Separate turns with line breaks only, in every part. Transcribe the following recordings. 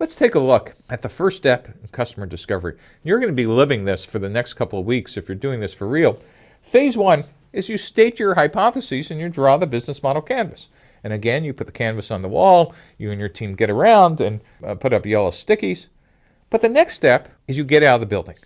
Let's take a look at the first step in customer discovery. You're going to be living this for the next couple of weeks if you're doing this for real. Phase one is you state your hypotheses and you draw the business model canvas. And again, you put the canvas on the wall, you and your team get around and uh, put up yellow stickies. But the next step is you get out of the building.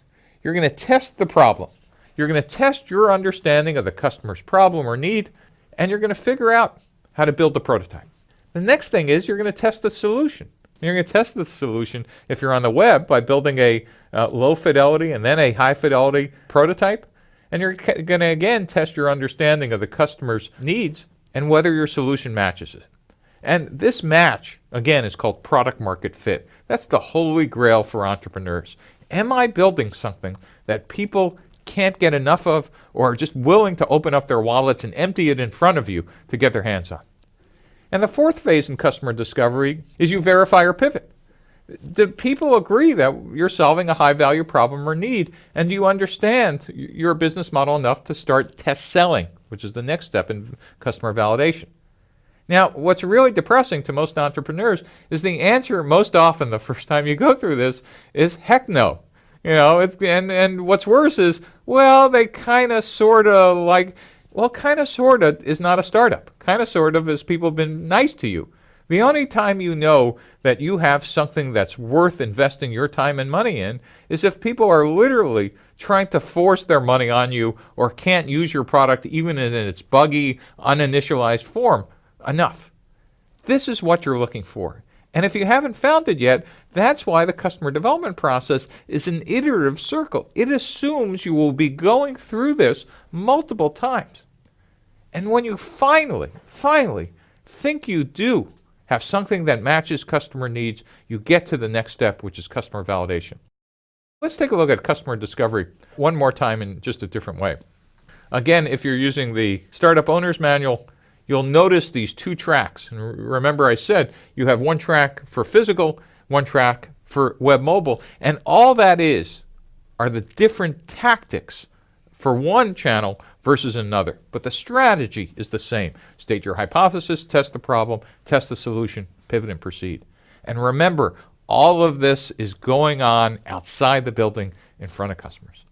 You're going to test the problem. You're going to test your understanding of the customer's problem or need, and you're going to figure out how to build the prototype. The next thing is you're going to test the solution. You're going to test the solution if you're on the web by building a uh, low fidelity and then a high fidelity prototype. And you're going to again test your understanding of the customer's needs and whether your solution matches it. And this match, again, is called product market fit. That's the holy grail for entrepreneurs. Am I building something that people can't get enough of or are just willing to open up their wallets and empty it in front of you to get their hands on? And the fourth phase in customer discovery is you verify or pivot. Do people agree that you're solving a high value problem or need? And do you understand your business model enough to start test selling, which is the next step in customer validation? Now, what's really depressing to most entrepreneurs is the answer most often the first time you go through this is heck no. You know, and, and what's worse is, well, they kind of sort of like, well, kind of sort of is not a startup. Kind of sort of is people have been nice to you. The only time you know that you have something that's worth investing your time and money in is if people are literally trying to force their money on you or can't use your product even in its buggy, uninitialized form enough. This is what you're looking for. And if you haven't found it yet, that's why the customer development process is an iterative circle. It assumes you will be going through this multiple times. And when you finally, finally think you do have something that matches customer needs, you get to the next step, which is customer validation. Let's take a look at customer discovery one more time in just a different way. Again, if you're using the Startup Owner's Manual, you'll notice these two tracks. And remember I said you have one track for physical, one track for web mobile, and all that is are the different tactics for one channel versus another. But the strategy is the same. State your hypothesis, test the problem, test the solution, pivot and proceed. And remember, all of this is going on outside the building in front of customers.